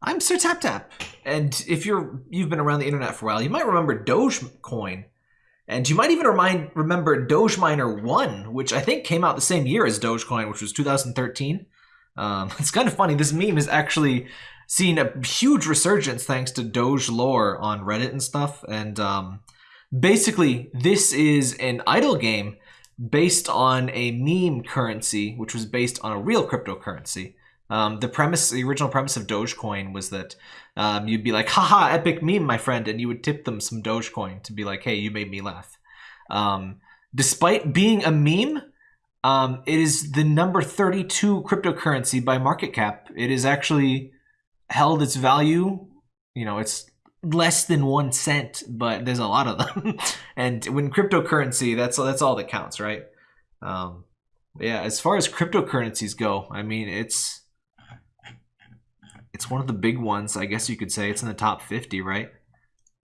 I'm Sir Tap Tap, and if you're you've been around the internet for a while, you might remember Dogecoin, and you might even remind remember Doge Miner One, which I think came out the same year as Dogecoin, which was 2013. Um, it's kind of funny. This meme has actually seen a huge resurgence thanks to Doge lore on Reddit and stuff, and um, basically this is an idle game based on a meme currency, which was based on a real cryptocurrency. Um, the premise, the original premise of Dogecoin was that um, you'd be like, haha, epic meme, my friend, and you would tip them some Dogecoin to be like, hey, you made me laugh. Um, despite being a meme, um, it is the number 32 cryptocurrency by market cap. It is actually held its value, you know, it's less than one cent, but there's a lot of them. and when cryptocurrency, that's that's all that counts, right? Um, yeah, as far as cryptocurrencies go, I mean, it's it's one of the big ones. I guess you could say it's in the top 50, right?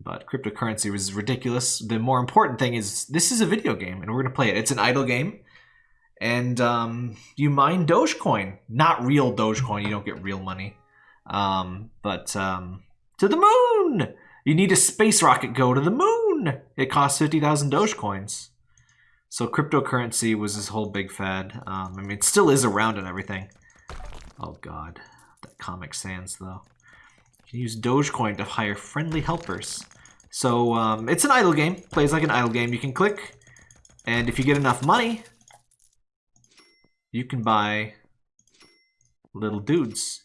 But cryptocurrency was ridiculous. The more important thing is this is a video game, and we're gonna play it. It's an idle game, and um, you mine Dogecoin, not real Dogecoin. You don't get real money, um, but um, to the moon. You need a space rocket go to the moon. It costs 50,000 Dogecoins. So cryptocurrency was this whole big fad. Um, I mean, it still is around and everything. Oh god, Comic Sans though. You can use Dogecoin to hire friendly helpers. So um, it's an idle game. Plays like an idle game. You can click, and if you get enough money, you can buy little dudes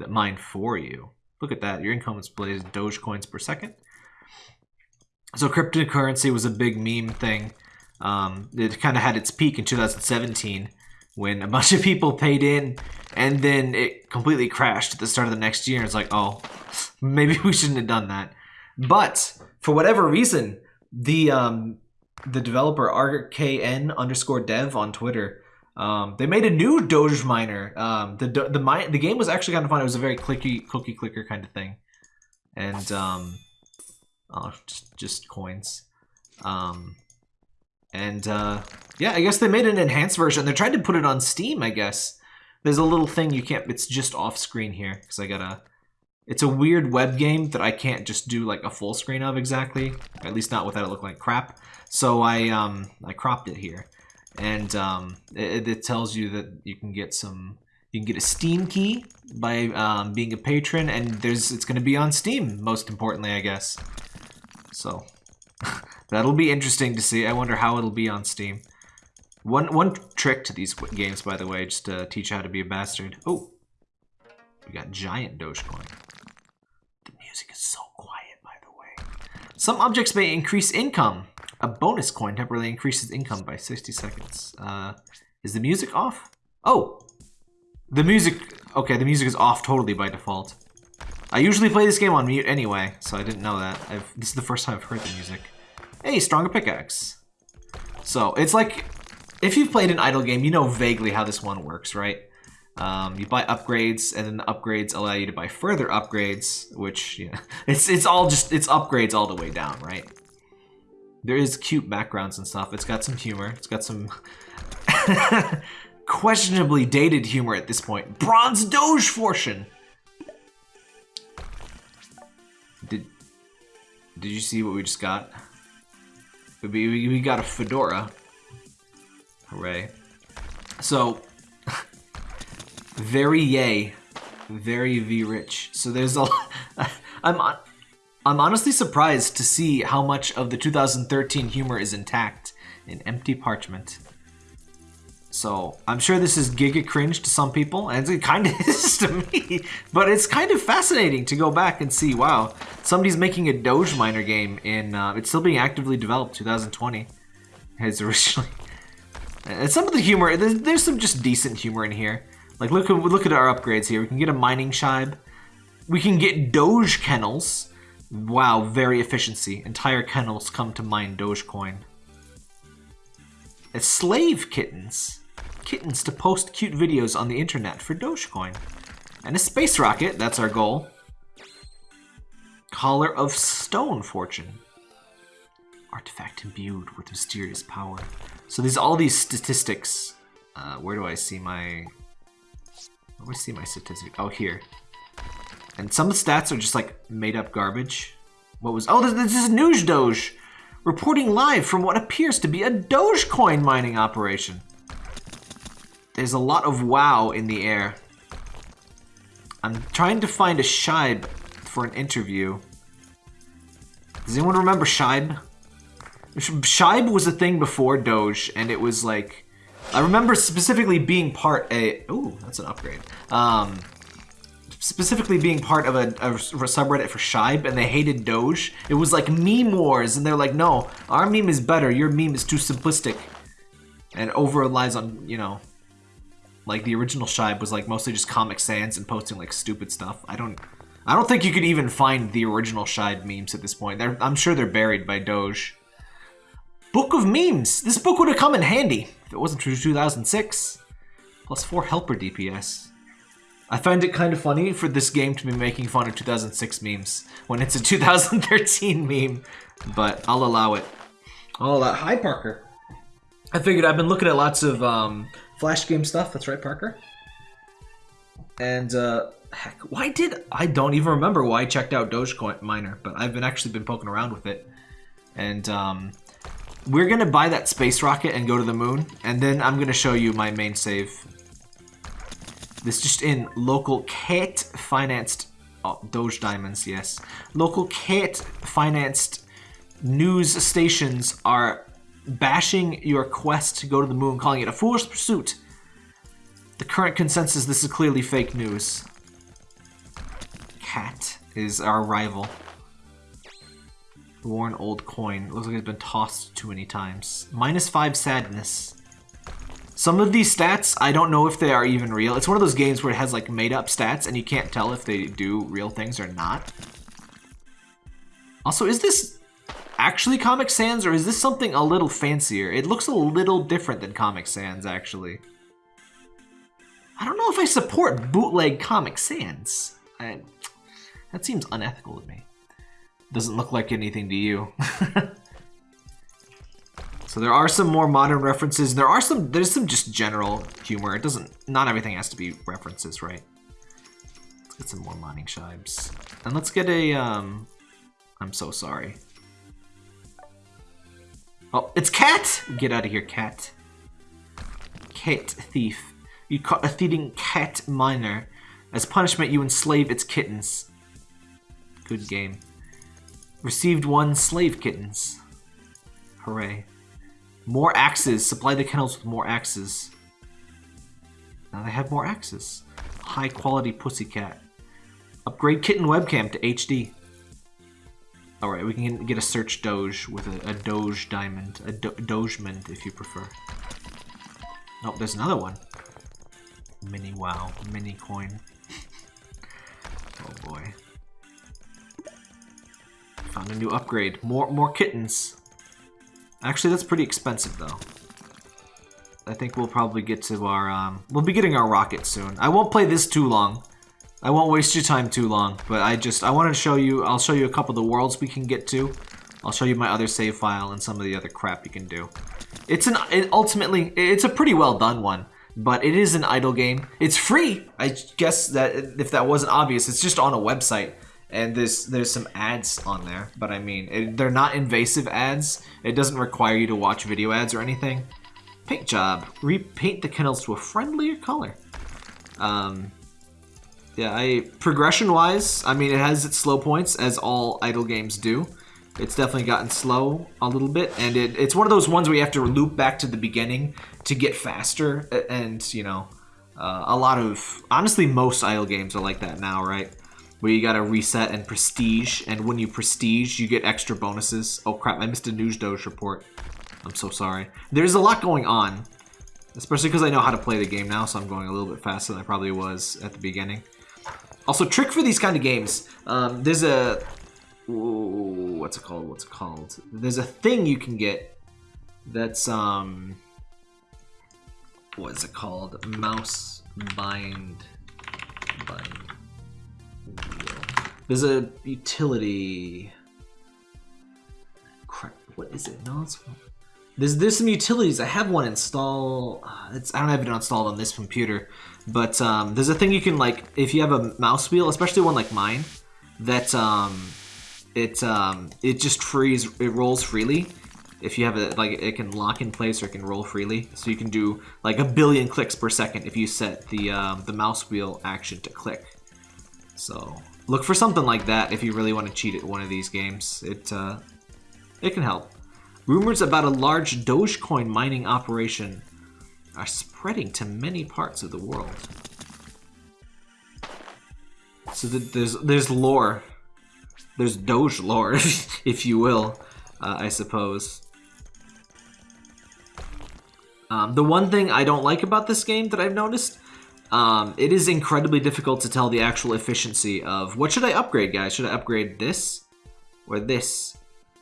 that mine for you. Look at that. Your income displays Dogecoins per second. So cryptocurrency was a big meme thing. Um, it kind of had its peak in 2017 when a bunch of people paid in and then it completely crashed at the start of the next year. It's like, oh, maybe we shouldn't have done that. But for whatever reason, the um, the developer RKN underscore dev on Twitter um, they made a new Doge miner. Um, the the the, the game was actually kind of fun. It was a very clicky cookie clicker kind of thing, and um, oh, just just coins. Um, and uh, yeah, I guess they made an enhanced version. They're trying to put it on Steam. I guess there's a little thing you can't. It's just off screen here because I gotta. It's a weird web game that I can't just do like a full screen of exactly. At least not without it looking like crap. So I um I cropped it here and um, it, it, tells you that you can get some you can get a steam key by um, being a patron and there's it's going to be on steam most importantly i guess so that'll be interesting to see i wonder how it'll be on steam one one trick to these games by the way just to teach you how to be a bastard oh we got giant dogecoin the music is so quiet by the way some objects may increase income a bonus coin temporarily increases income by 60 seconds. Uh, is the music off? Oh! The music... Okay, the music is off totally by default. I usually play this game on mute anyway, so I didn't know that. I've, this is the first time I've heard the music. Hey, stronger pickaxe. So, it's like... If you've played an idle game, you know vaguely how this one works, right? Um, you buy upgrades, and then the upgrades allow you to buy further upgrades, which, yeah, it's, it's all just, it's upgrades all the way down, right? There is cute backgrounds and stuff. It's got some humor. It's got some questionably dated humor at this point. Bronze Doge Fortune! Did, did you see what we just got? We, we got a fedora. Hooray. So, very yay. Very V rich. So there's a... I'm on... I'm honestly surprised to see how much of the 2013 humor is intact in empty parchment. So, I'm sure this is giga cringe to some people, and it kind of is to me, but it's kind of fascinating to go back and see, wow, somebody's making a Doge Miner game in, uh, it's still being actively developed, 2020. It's originally... And some of the humor, there's, there's some just decent humor in here. Like, look, look at our upgrades here. We can get a mining shibe. We can get Doge kennels. Wow, very efficiency. Entire kennels come to mine Dogecoin. It's slave kittens. Kittens to post cute videos on the internet for Dogecoin. And a space rocket, that's our goal. Collar of Stone Fortune. Artifact imbued with mysterious power. So there's all these statistics. Uh, where do I see my... Do I see my statistic? Oh, here. And some of the stats are just like made up garbage. What was. Oh, this, this is News Doge reporting live from what appears to be a Dogecoin mining operation. There's a lot of wow in the air. I'm trying to find a Shibe for an interview. Does anyone remember Shibe? Shibe was a thing before Doge, and it was like... I remember specifically being part a... Ooh, that's an upgrade. Um, specifically being part of a, a, subreddit for Shibe, and they hated Doge. It was like meme wars, and they're like, no, our meme is better. Your meme is too simplistic. And over relies on, you know, like the original Shibe was like mostly just Comic Sans and posting like stupid stuff. I don't... I don't think you could even find the original Shibe memes at this point. They're, I'm sure they're buried by Doge. Book of Memes. This book would have come in handy if it wasn't true 2006. Plus 4 helper DPS. I find it kind of funny for this game to be making fun of 2006 memes when it's a 2013 meme, but I'll allow it. I'll allow Hi, Parker. I figured I've been looking at lots of um, Flash game stuff. That's right, Parker. And, uh, heck, why did... I don't even remember why I checked out Dogecoin Miner, but I've been actually been poking around with it. And, um, we're gonna buy that space rocket and go to the moon, and then I'm gonna show you my main save. This just in, local Kate financed, oh, Doge Diamonds, yes. Local Kate financed news stations are bashing your quest to go to the moon, calling it a foolish pursuit. The current consensus, this is clearly fake news. Cat is our rival. Worn old coin. Looks like it's been tossed too many times. Minus five sadness. Some of these stats, I don't know if they are even real. It's one of those games where it has like made up stats and you can't tell if they do real things or not. Also, is this actually Comic Sans or is this something a little fancier? It looks a little different than Comic Sans, actually. I don't know if I support bootleg Comic Sans. I, that seems unethical to me. Doesn't look like anything to you. so there are some more modern references. There are some, there's some just general humor. It doesn't, not everything has to be references, right? Let's get some more mining shibes. And let's get a, um, I'm so sorry. Oh, it's Cat! Get out of here, Cat. Cat thief. You caught a thieving cat miner. As punishment, you enslave its kittens. Good game. Received one slave kittens. Hooray. More axes. Supply the kennels with more axes. Now they have more axes. High quality pussycat. Upgrade kitten webcam to HD. Alright, we can get a search doge with a, a doge diamond. A do dogement if you prefer. Oh, there's another one. Mini wow. Mini coin. oh boy. Found a new upgrade. More more kittens. Actually, that's pretty expensive, though. I think we'll probably get to our, um, we'll be getting our rocket soon. I won't play this too long. I won't waste your time too long, but I just, I want to show you, I'll show you a couple of the worlds we can get to. I'll show you my other save file and some of the other crap you can do. It's an, it ultimately, it's a pretty well done one, but it is an idle game. It's free. I guess that if that wasn't obvious, it's just on a website and there's there's some ads on there but i mean it, they're not invasive ads it doesn't require you to watch video ads or anything paint job repaint the kennels to a friendlier color um yeah i progression wise i mean it has its slow points as all idle games do it's definitely gotten slow a little bit and it, it's one of those ones where you have to loop back to the beginning to get faster and you know uh, a lot of honestly most idle games are like that now right where you gotta reset and prestige, and when you prestige, you get extra bonuses. Oh crap, I missed a news doge report. I'm so sorry. There's a lot going on, especially because I know how to play the game now, so I'm going a little bit faster than I probably was at the beginning. Also, trick for these kind of games. Um, there's a... Ooh, what's it called? What's it called? There's a thing you can get that's, um... What is it called? Mouse bind... Bind there's a utility. Crap, what is it? No, it's. There's there's some utilities. I have one installed. It's I don't have it installed on this computer, but um, there's a thing you can like if you have a mouse wheel, especially one like mine, that um, it um, it just frees it rolls freely. If you have it like it can lock in place or it can roll freely, so you can do like a billion clicks per second if you set the um, the mouse wheel action to click. So look for something like that if you really want to cheat at one of these games. It uh, it can help. Rumors about a large Dogecoin mining operation are spreading to many parts of the world. So th there's there's lore. There's Doge lore, if you will, uh, I suppose. Um, the one thing I don't like about this game that I've noticed, um, it is incredibly difficult to tell the actual efficiency of what should I upgrade, guys? Should I upgrade this or this?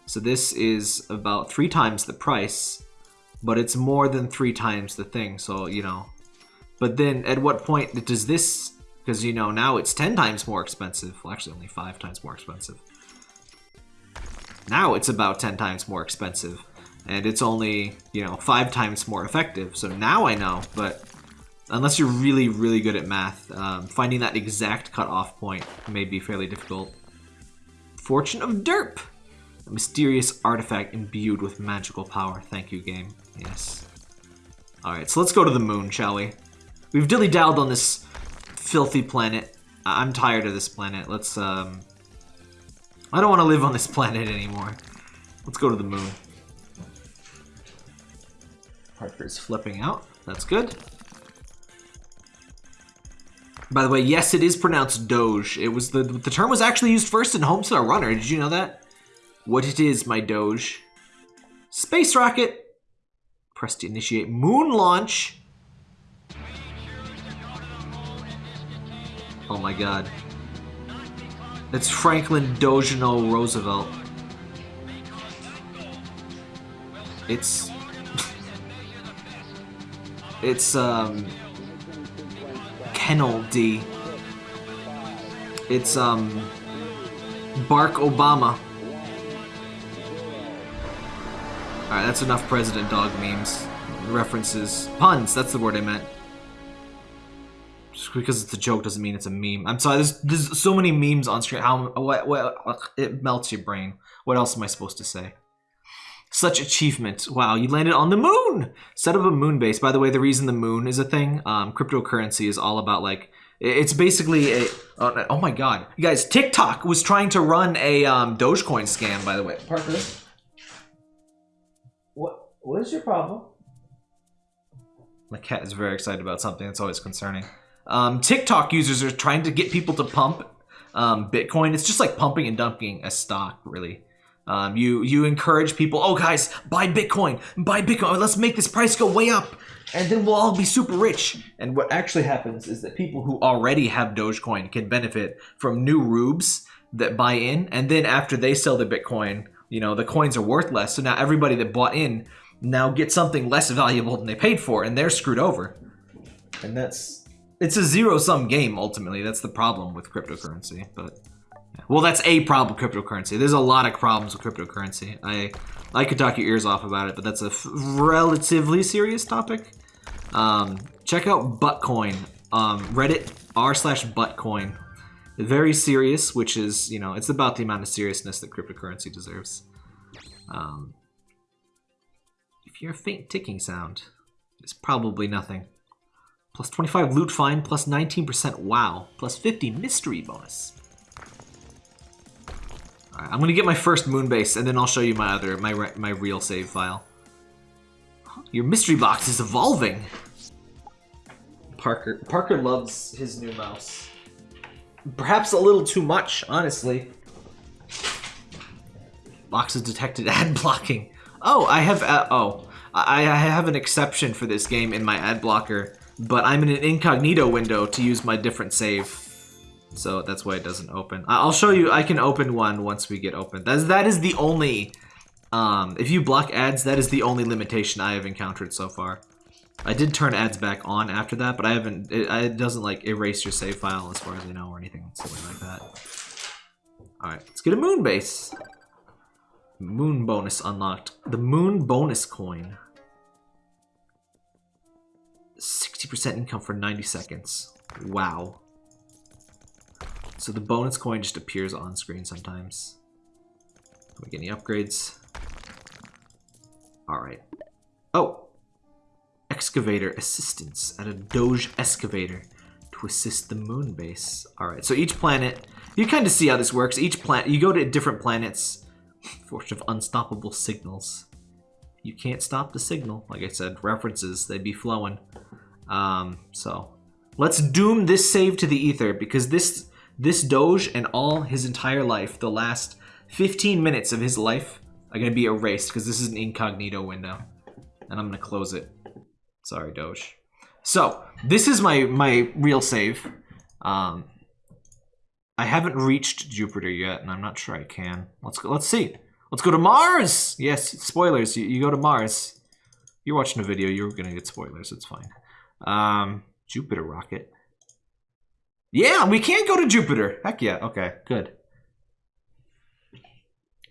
So this is about three times the price, but it's more than three times the thing. So, you know, but then at what point does this, because, you know, now it's 10 times more expensive. Well, actually only five times more expensive. Now it's about 10 times more expensive and it's only, you know, five times more effective. So now I know, but unless you're really, really good at math, um, finding that exact cutoff point may be fairly difficult. Fortune of Derp! A mysterious artifact imbued with magical power. Thank you, game. Yes. Alright, so let's go to the moon, shall we? We've dilly-dalled on this filthy planet. I I'm tired of this planet. Let's, um... I don't want to live on this planet anymore. Let's go to the moon. Parker's flipping out. That's good. By the way, yes, it is pronounced Doge. It was the the term was actually used first in Homestar Runner. Did you know that? What it is, my Doge. Space rocket. Press to initiate moon launch. Oh my god. It's Franklin Dojano Roosevelt. It's... it's, um... Kennel D. It's, um... Bark Obama. Alright, that's enough President Dog memes. References. Puns, that's the word I meant. Just because it's a joke doesn't mean it's a meme. I'm sorry, there's, there's so many memes on screen. How what, what, It melts your brain. What else am I supposed to say? Such achievement. Wow, you landed on the moon! Set up a moon base. By the way, the reason the moon is a thing, um, cryptocurrency is all about like, it's basically a, oh, oh my god. You guys, TikTok was trying to run a um, Dogecoin scam, by the way. Parker? What, is your problem? My cat is very excited about something. It's always concerning. Um, TikTok users are trying to get people to pump um, Bitcoin. It's just like pumping and dumping a stock, really. Um, you you encourage people, oh guys, buy Bitcoin, buy Bitcoin. Let's make this price go way up, and then we'll all be super rich. And what actually happens is that people who already have Dogecoin can benefit from new rubes that buy in, and then after they sell the Bitcoin, you know the coins are worth less. So now everybody that bought in now get something less valuable than they paid for, and they're screwed over. And that's it's a zero sum game ultimately. That's the problem with cryptocurrency. But yeah. well, that's a problem with cryptocurrency. There's a lot of problems with cryptocurrency. I I could talk your ears off about it, but that's a relatively serious topic. Um, check out Buttcoin, um, Reddit r slash Buttcoin. Very serious, which is you know it's about the amount of seriousness that cryptocurrency deserves. Um, you're a faint ticking sound, it's probably nothing. Plus 25 loot find, plus 19% wow, plus 50 mystery bonus. Alright, I'm gonna get my first moon base, and then I'll show you my other, my, my real save file. Your mystery box is evolving! Parker, Parker loves his new mouse. Perhaps a little too much, honestly. Boxes detected ad blocking. Oh, I have, uh, oh. I, I have an exception for this game in my ad blocker but I'm in an incognito window to use my different save. So that's why it doesn't open. I'll show you, I can open one once we get open. That's, that is the only, um, if you block ads, that is the only limitation I have encountered so far. I did turn ads back on after that, but I haven't, it, it doesn't like erase your save file as far as I know or anything silly like that. Alright, let's get a moon base. Moon bonus unlocked. The moon bonus coin. 60% income for 90 seconds. Wow. So the bonus coin just appears on screen sometimes. Can we get any upgrades? Alright. Oh! Excavator assistance at a Doge excavator to assist the moon base. Alright, so each planet, you kind of see how this works. Each planet, you go to different planets, fortune of unstoppable signals. You can't stop the signal. Like I said, references, they'd be flowing. Um, so, let's doom this save to the ether because this this Doge and all his entire life, the last 15 minutes of his life, are going to be erased because this is an incognito window. And I'm going to close it. Sorry, Doge. So, this is my, my real save. Um, I haven't reached Jupiter yet, and I'm not sure I can. Let's go. Let's see. Let's go to Mars! Yes, spoilers. You, you go to Mars. You're watching a video. You're going to get spoilers. It's fine. Um, Jupiter rocket. Yeah, we can't go to Jupiter. Heck yeah. Okay, good.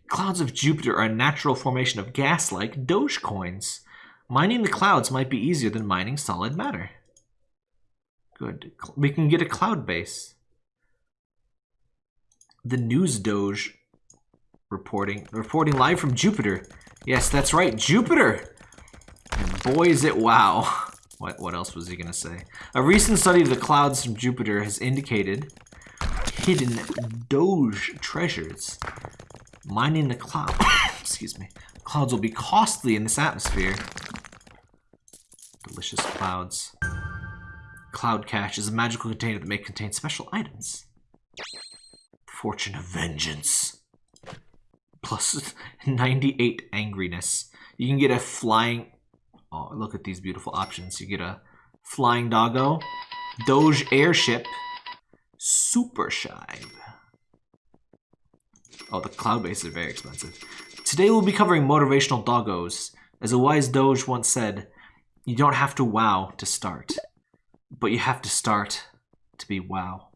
Clouds of Jupiter are a natural formation of gas-like Dogecoins. Mining the clouds might be easier than mining solid matter. Good. We can get a cloud base. The news Doge reporting reporting live from Jupiter. Yes, that's right, Jupiter. And boy is it wow. What, what else was he going to say? A recent study of the clouds from Jupiter has indicated hidden Doge treasures. Mining the cloud. Excuse me. Clouds will be costly in this atmosphere. Delicious clouds. Cloud cache is a magical container that may contain special items. Fortune of Vengeance. Plus 98 angriness. You can get a flying Oh, look at these beautiful options. You get a Flying Doggo, Doge Airship, Super Shibe. Oh, the cloud bases are very expensive. Today we'll be covering motivational doggos. As a wise Doge once said, you don't have to wow to start, but you have to start to be wow.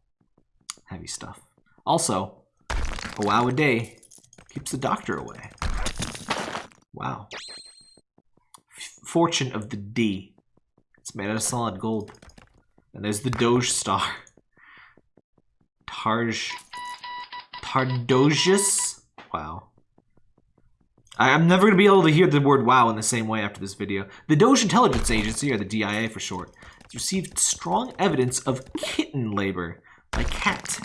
Heavy stuff. Also, a wow a day keeps the doctor away. Wow. Fortune of the D. It's made out of solid gold. And there's the Doge Star. Tarj... Tardogius? Wow. I, am never going to be able to hear the word wow in the same way after this video. The Doge Intelligence Agency, or the DIA for short, has received strong evidence of kitten labor by cat.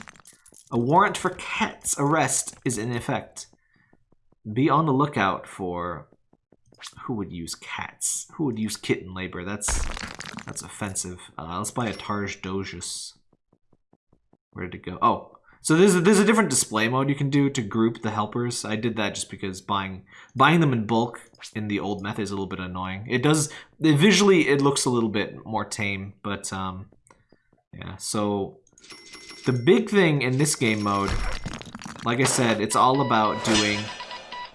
A warrant for cat's arrest is in effect. Be on the lookout for who would use cats? Who would use kitten labor? That's that's offensive. Uh, let's buy a Tarj Dogus. Where did it go? Oh, so there's a, there's a different display mode you can do to group the helpers. I did that just because buying buying them in bulk in the old method is a little bit annoying. It does visually it looks a little bit more tame, but um, yeah. So the big thing in this game mode, like I said, it's all about doing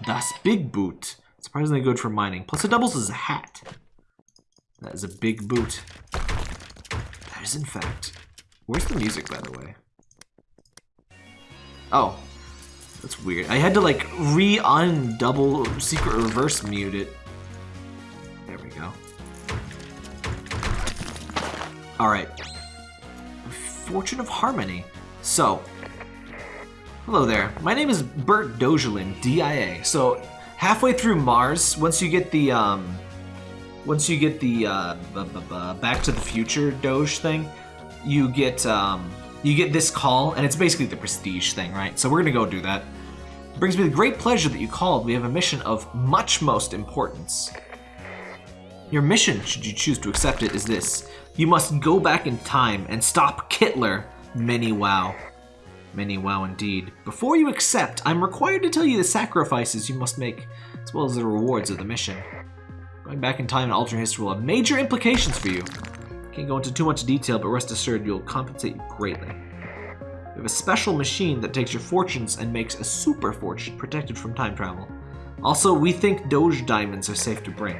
das Big Boot. Surprisingly good for mining. Plus it doubles as a hat. That is a big boot. That is in fact. Where's the music, by the way? Oh. That's weird. I had to like re-un double secret reverse mute it. There we go. Alright. Fortune of Harmony. So, hello there. My name is Bert Dogelin, DIA. So, halfway through Mars, once you get the um, once you get the uh, Back to the Future Doge thing, you get um, you get this call, and it's basically the prestige thing, right? So we're gonna go do that. It brings me the great pleasure that you called. We have a mission of much most importance. Your mission, should you choose to accept it, is this. You must go back in time and stop Kittler, many wow. Many wow indeed. Before you accept, I'm required to tell you the sacrifices you must make, as well as the rewards of the mission. Going back in time and altering history will have major implications for you. Can't go into too much detail, but rest assured you'll compensate you greatly. We have a special machine that takes your fortunes and makes a super fortune protected from time travel. Also, we think Doge diamonds are safe to bring.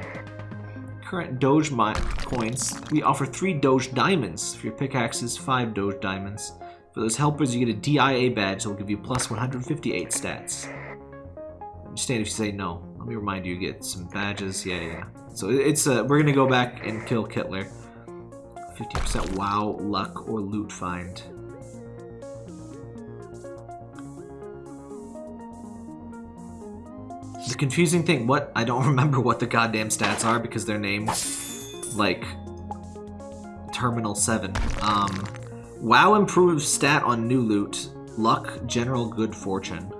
Current Doge coins, we offer 3 Doge diamonds. For your pickaxes, 5 Doge diamonds. For those helpers, you get a DIA badge that will give you plus 158 stats. stand if you say no. Let me remind you, you get some badges. Yeah, yeah. So it's uh, we're gonna go back and kill Kittler. 50% wow, luck, or loot find. The confusing thing, what? I don't remember what the goddamn stats are because they're named like Terminal 7. Um, wow improves stat on new loot. Luck, general good fortune.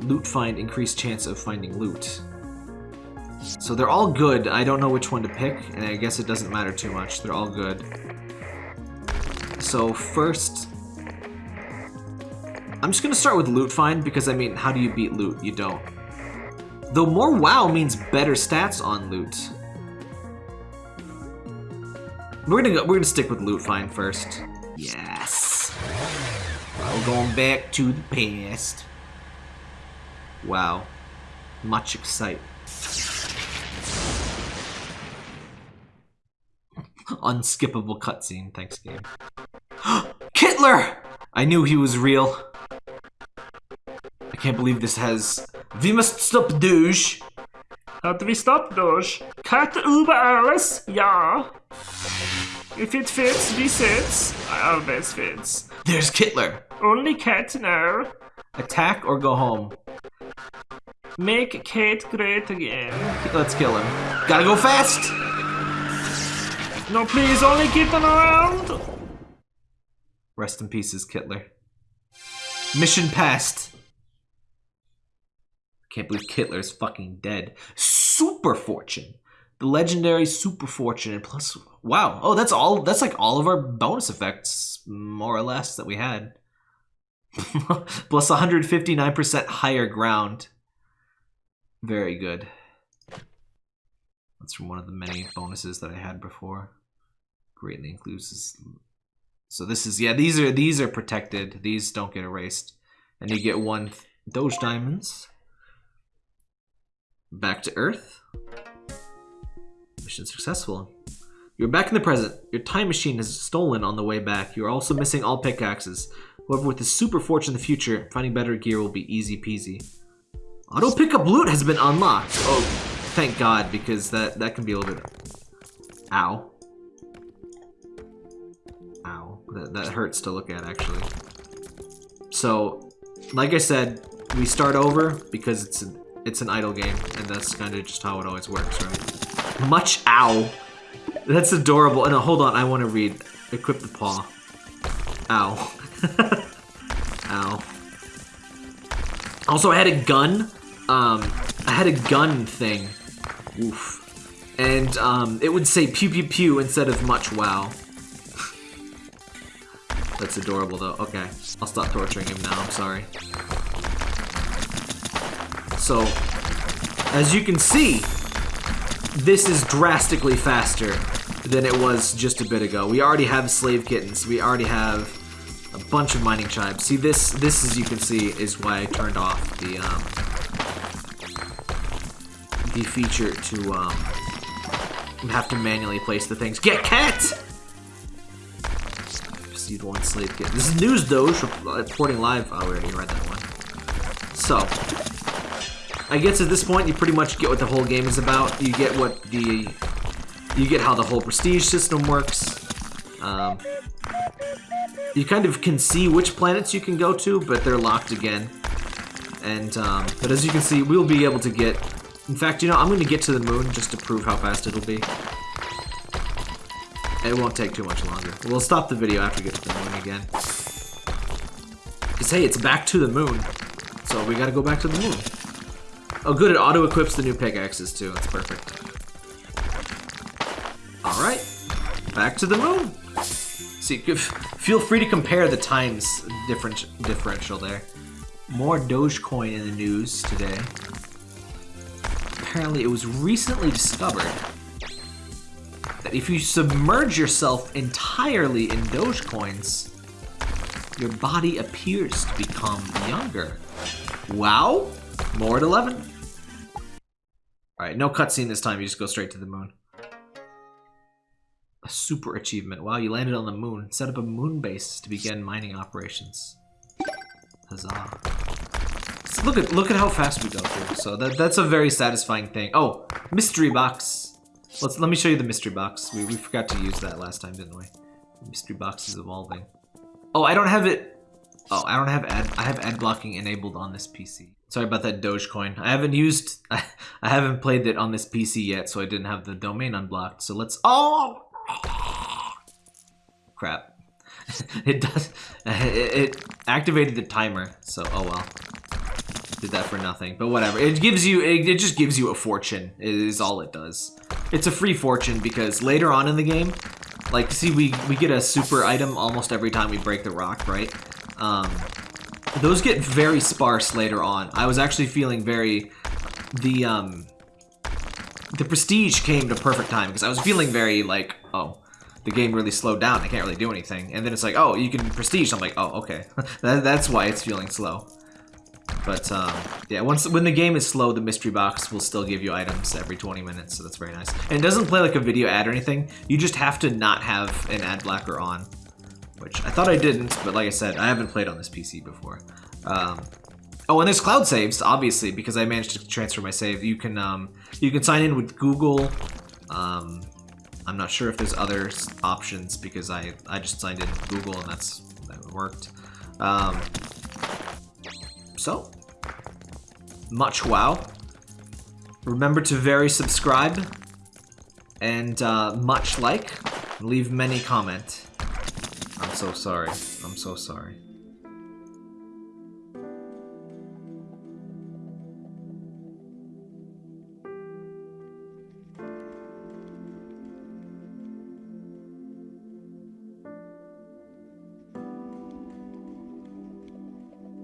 Loot find, increased chance of finding loot. So they're all good. I don't know which one to pick, and I guess it doesn't matter too much. They're all good. So first, I'm just gonna start with loot find because I mean, how do you beat loot? You don't. Though more WoW means better stats on loot. We're gonna go, we're gonna stick with loot find first. Yes. We're going back to the past. Wow. Much excite. Unskippable cutscene. Thanks, game. Kittler! I knew he was real. I can't believe this has... We must stop Doge. How do we stop Doge? Cut über alles? Ja. If it fits, we sits. Always fits. There's Kittler. Only cat now. Attack or go home. Make Kate great again. Let's kill him. Gotta go fast! No, please, only kitten around. Rest in pieces, Kittler. Mission passed. Can't believe Kittler's fucking dead. Super Fortune. The legendary Super Fortune and plus... Wow. Oh, that's all... That's like all of our bonus effects, more or less, that we had. plus 159% higher ground. Very good. That's from one of the many bonuses that I had before. Greatly includes So this is yeah, these are these are protected. These don't get erased. And you get one Doge diamonds. Back to Earth. Mission successful. You're back in the present. Your time machine is stolen on the way back. You're also missing all pickaxes. However, with the super fortune in the future, finding better gear will be easy peasy. Auto pickup loot has been unlocked. Oh, thank God, because that, that can be a little bit... Ow. Ow. That, that hurts to look at, actually. So, like I said, we start over because it's an, it's an idle game, and that's kind of just how it always works, right? Much ow. That's adorable. And no, hold on, I want to read. Equip the paw. Ow. ow. Also, I had a gun um, I had a gun thing. Oof. And um, it would say pew pew pew instead of much wow. That's adorable though. Okay, I'll stop torturing him now, I'm sorry. So, as you can see, this is drastically faster than it was just a bit ago. We already have slave kittens. We already have a bunch of mining tribes. See, this, this as you can see, is why I turned off the, um, the feature to um, have to manually place the things. Get cat! Received one slave kit. This is news Doge, reporting live. Oh, we already read that one. So, I guess at this point you pretty much get what the whole game is about. You get what the, you get how the whole prestige system works. Um, you kind of can see which planets you can go to, but they're locked again. And, um, but as you can see, we'll be able to get in fact, you know, I'm going to get to the moon just to prove how fast it'll be. It won't take too much longer. We'll stop the video after we get to the moon again. Because, hey, it's back to the moon. So we gotta go back to the moon. Oh, good, it auto-equips the new pickaxes, too. That's perfect. Alright. Back to the moon. See, feel free to compare the times different differential there. More Dogecoin in the news today apparently it was recently discovered that if you submerge yourself entirely in Dogecoins, your body appears to become younger. Wow! More at 11. Alright, no cutscene this time, you just go straight to the moon. A super achievement. Wow, you landed on the moon. Set up a moon base to begin mining operations. Huzzah. So look at look at how fast we go through. So that that's a very satisfying thing. Oh, mystery box. Let's let me show you the mystery box. We we forgot to use that last time, didn't we? mystery box is evolving. Oh, I don't have it. Oh, I don't have ad. I have ad blocking enabled on this PC. Sorry about that Dogecoin. I haven't used. I, haven't played it on this PC yet, so I didn't have the domain unblocked. So let's. Oh, crap. it does. It, it activated the timer. So oh well. Did that for nothing, but whatever. It gives you. It, it just gives you a fortune. Is all it does. It's a free fortune because later on in the game, like see we we get a super item almost every time we break the rock, right? Um, those get very sparse later on. I was actually feeling very the um the prestige came to perfect time because I was feeling very like oh the game really slowed down. I can't really do anything, and then it's like oh you can prestige. I'm like oh okay that, that's why it's feeling slow. But um, yeah, once when the game is slow, the mystery box will still give you items every 20 minutes, so that's very nice. And it doesn't play like a video ad or anything. You just have to not have an ad blocker on, which I thought I didn't, but like I said, I haven't played on this PC before. Um, oh, and there's cloud saves, obviously, because I managed to transfer my save. You can um, you can sign in with Google. Um, I'm not sure if there's other options because I I just signed in with Google and that's that worked. Um, so, much wow. Remember to very subscribe and uh, much like. Leave many comment. I'm so sorry. I'm so sorry.